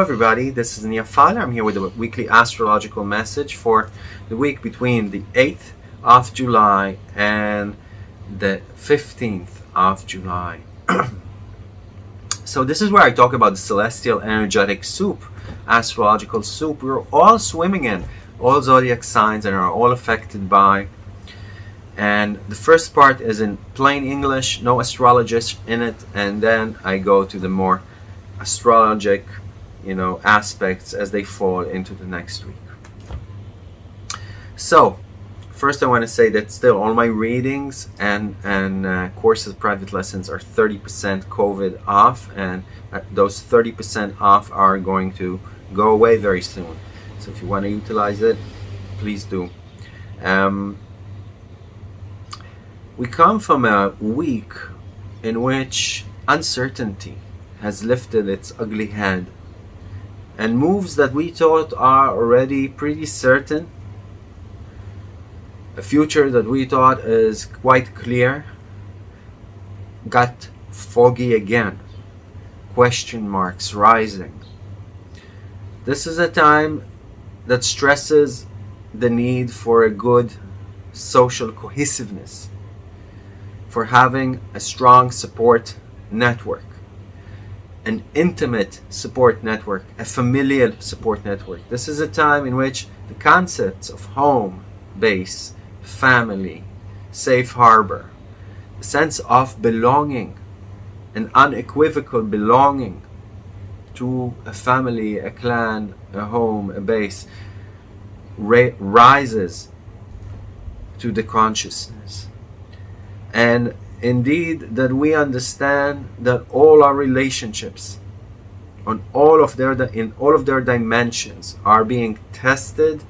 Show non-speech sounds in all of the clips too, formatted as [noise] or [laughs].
everybody, this is Nia Niyafal. I'm here with a weekly astrological message for the week between the 8th of July and the 15th of July. [clears throat] so this is where I talk about the celestial energetic soup, astrological soup we're all swimming in, all zodiac signs and are all affected by. And the first part is in plain English, no astrologist in it, and then I go to the more astrologic you know aspects as they fall into the next week. So first I want to say that still all my readings and and uh, courses private lessons are 30% COVID off and uh, those 30% off are going to go away very soon. So if you want to utilize it please do. Um, we come from a week in which uncertainty has lifted its ugly head and moves that we thought are already pretty certain. A future that we thought is quite clear got foggy again. Question marks rising. This is a time that stresses the need for a good social cohesiveness for having a strong support network an intimate support network, a familial support network. This is a time in which the concepts of home, base, family, safe harbor, a sense of belonging, an unequivocal belonging to a family, a clan, a home, a base, rises to the consciousness. And indeed that we understand that all our relationships on all of their in all of their dimensions are being tested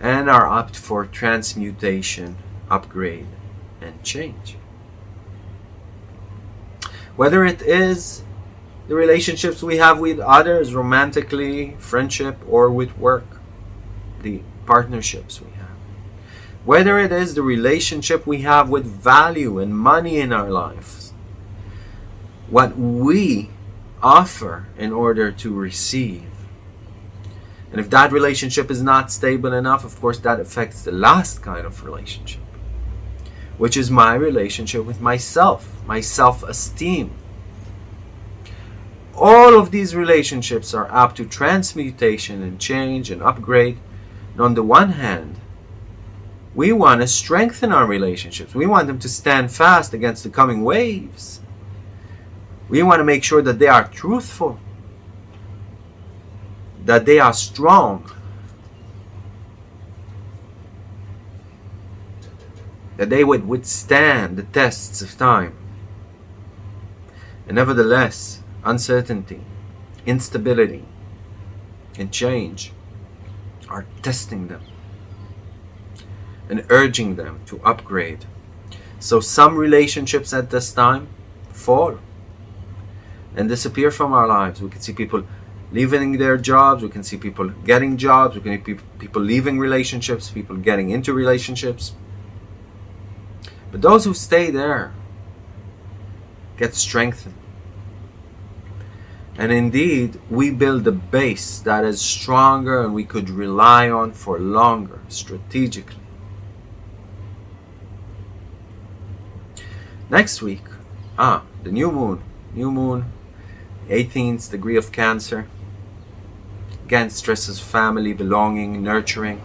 and are up for transmutation upgrade and change. Whether it is the relationships we have with others romantically friendship or with work the partnerships we whether it is the relationship we have with value and money in our lives, what we offer in order to receive. And if that relationship is not stable enough, of course, that affects the last kind of relationship, which is my relationship with myself, my self esteem. All of these relationships are up to transmutation and change and upgrade. And on the one hand, we want to strengthen our relationships. We want them to stand fast against the coming waves. We want to make sure that they are truthful, that they are strong, that they would withstand the tests of time. And nevertheless, uncertainty, instability, and change are testing them and urging them to upgrade. So some relationships at this time fall and disappear from our lives. We can see people leaving their jobs, we can see people getting jobs, we can see people leaving relationships, people getting into relationships. But those who stay there get strengthened. And indeed, we build a base that is stronger and we could rely on for longer strategically. Next week, ah, the new moon. New moon, 18th degree of Cancer. Again, stresses family, belonging, nurturing.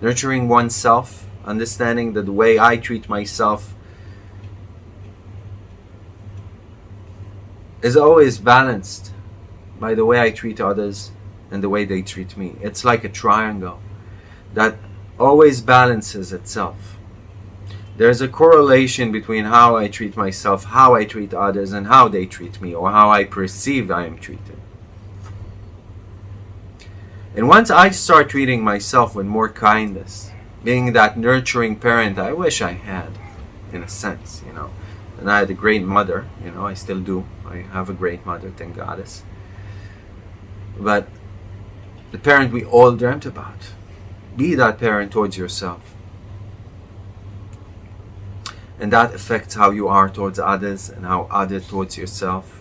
Nurturing oneself, understanding that the way I treat myself is always balanced by the way I treat others and the way they treat me. It's like a triangle that always balances itself. There's a correlation between how I treat myself, how I treat others, and how they treat me, or how I perceive I am treated. And once I start treating myself with more kindness, being that nurturing parent I wish I had, in a sense, you know. And I had a great mother, you know, I still do. I have a great mother, thank goddess. But the parent we all dreamt about. Be that parent towards yourself and that affects how you are towards others and how others towards yourself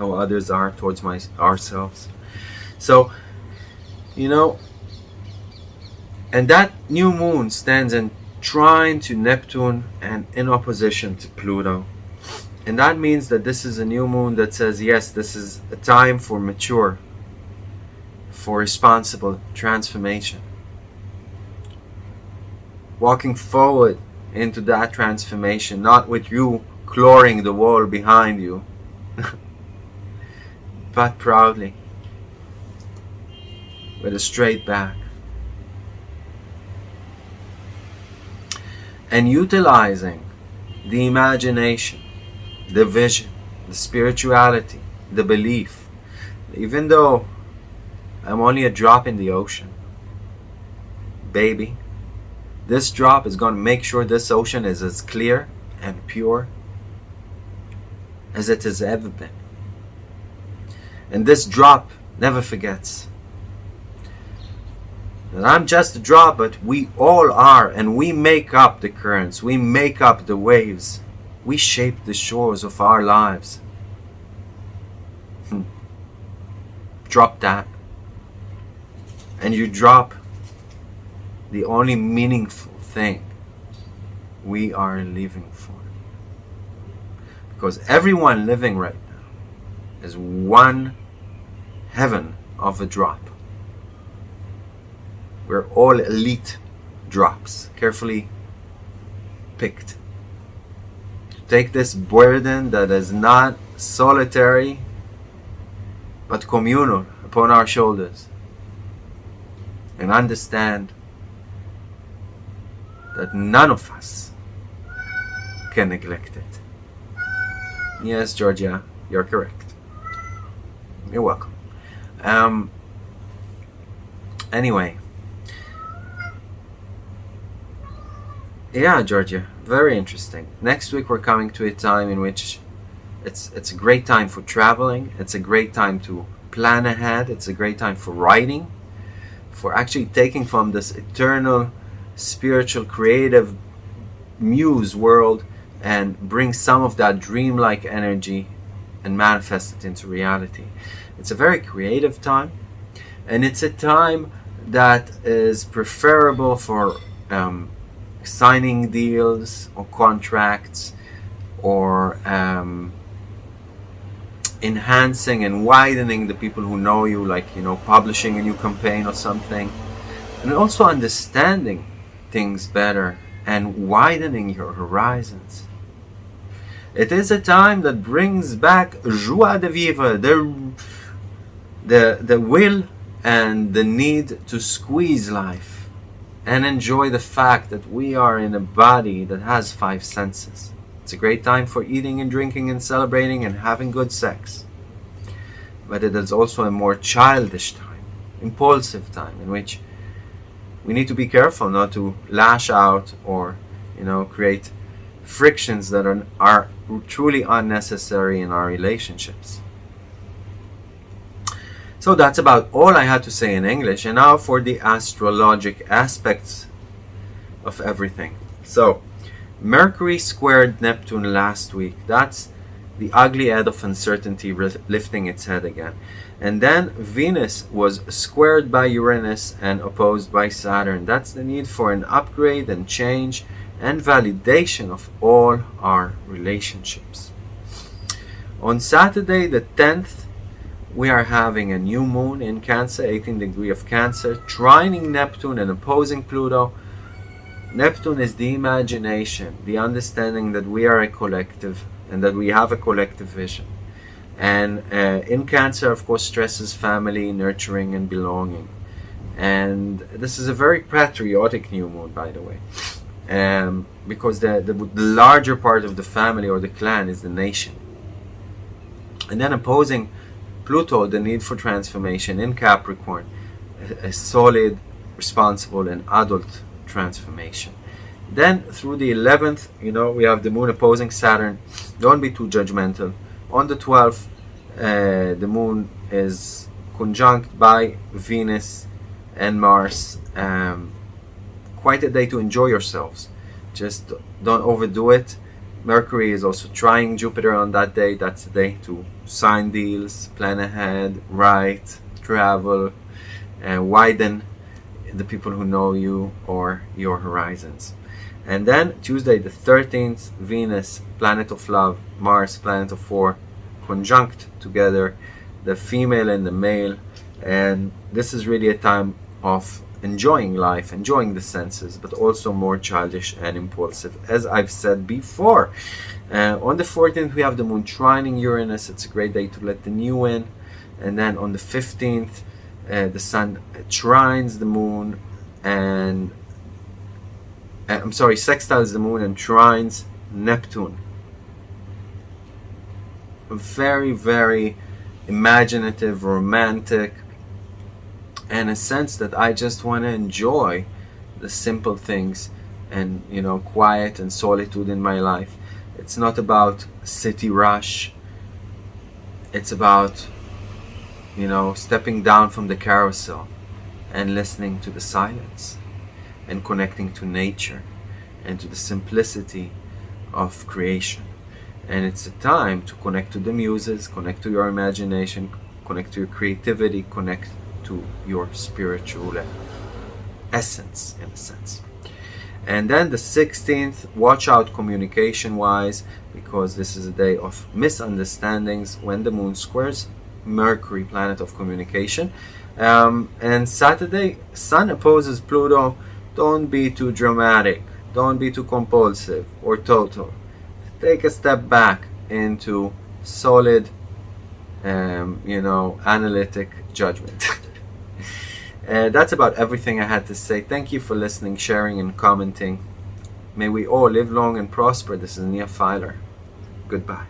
how others are towards my ourselves. So, you know, and that new moon stands in trine to Neptune and in opposition to Pluto. And that means that this is a new moon that says, yes, this is a time for mature, for responsible transformation. Walking forward into that transformation, not with you clawing the wall behind you, [laughs] but proudly, with a straight back. And utilizing the imagination, the vision, the spirituality, the belief, even though I'm only a drop in the ocean, baby, this drop is going to make sure this ocean is as clear and pure as it has ever been. And this drop never forgets that I'm just a drop, but we all are, and we make up the currents, we make up the waves, we shape the shores of our lives. Hmm. drop that, and you drop the only meaningful thing we are living for. Because everyone living right now is one heaven of a drop. We're all elite drops, carefully picked. Take this burden that is not solitary but communal upon our shoulders and understand that none of us can neglect it. Yes, Georgia, you're correct. You're welcome. Um, anyway. Yeah, Georgia, very interesting. Next week we're coming to a time in which it's it's a great time for traveling. It's a great time to plan ahead. It's a great time for writing, for actually taking from this eternal, spiritual, creative muse world and bring some of that dreamlike energy and manifest it into reality. It's a very creative time, and it's a time that is preferable for um, signing deals or contracts or um, enhancing and widening the people who know you, like you know, publishing a new campaign or something, and also understanding things better and widening your horizons. It is a time that brings back joie de vivre, the, the, the will and the need to squeeze life and enjoy the fact that we are in a body that has five senses. It's a great time for eating and drinking and celebrating and having good sex. But it is also a more childish time, impulsive time in which we need to be careful not to lash out or, you know, create frictions that are, are truly unnecessary in our relationships. So that's about all I had to say in English. And now for the astrologic aspects of everything. So, Mercury squared Neptune last week. That's the ugly head of uncertainty lifting its head again. And then Venus was squared by Uranus and opposed by Saturn. That's the need for an upgrade and change and validation of all our relationships. On Saturday the 10th, we are having a new moon in Cancer, 18 degree of Cancer, trining Neptune and opposing Pluto. Neptune is the imagination, the understanding that we are a collective and that we have a collective vision. And uh, in Cancer, of course, stresses family, nurturing, and belonging. And this is a very patriotic new moon, by the way um, because the, the, the larger part of the family or the clan is the nation. And then opposing Pluto, the need for transformation in Capricorn, a, a solid, responsible, and adult transformation. Then through the 11th, you know, we have the moon opposing Saturn. Don't be too judgmental. On the 12th, uh, the moon is conjunct by Venus and Mars. Um, quite a day to enjoy yourselves. Just don't overdo it Mercury is also trining Jupiter on that day. That's the day to sign deals, plan ahead, write, travel, and widen the people who know you or your horizons. And then Tuesday the 13th, Venus, planet of love, Mars, planet of war, conjunct together, the female and the male. And this is really a time of enjoying life, enjoying the senses, but also more childish and impulsive, as I've said before. Uh, on the 14th, we have the moon trining Uranus. It's a great day to let the new in. And then on the 15th, uh, the sun trines the moon and uh, I'm sorry, sextiles the moon and trines Neptune. Very, very imaginative, romantic, and a sense that I just want to enjoy the simple things and you know quiet and solitude in my life. It's not about city rush. It's about you know stepping down from the carousel and listening to the silence and connecting to nature and to the simplicity of creation. And it's a time to connect to the muses connect to your imagination connect to your creativity connect to your spiritual essence in a sense. And then the 16th watch out communication wise because this is a day of misunderstandings when the moon squares mercury planet of communication. Um, and saturday sun opposes pluto don't be too dramatic don't be too compulsive or total take a step back into solid um, you know analytic judgment [laughs] Uh, that's about everything I had to say. Thank you for listening, sharing, and commenting. May we all live long and prosper. This is Nia Filer. Goodbye.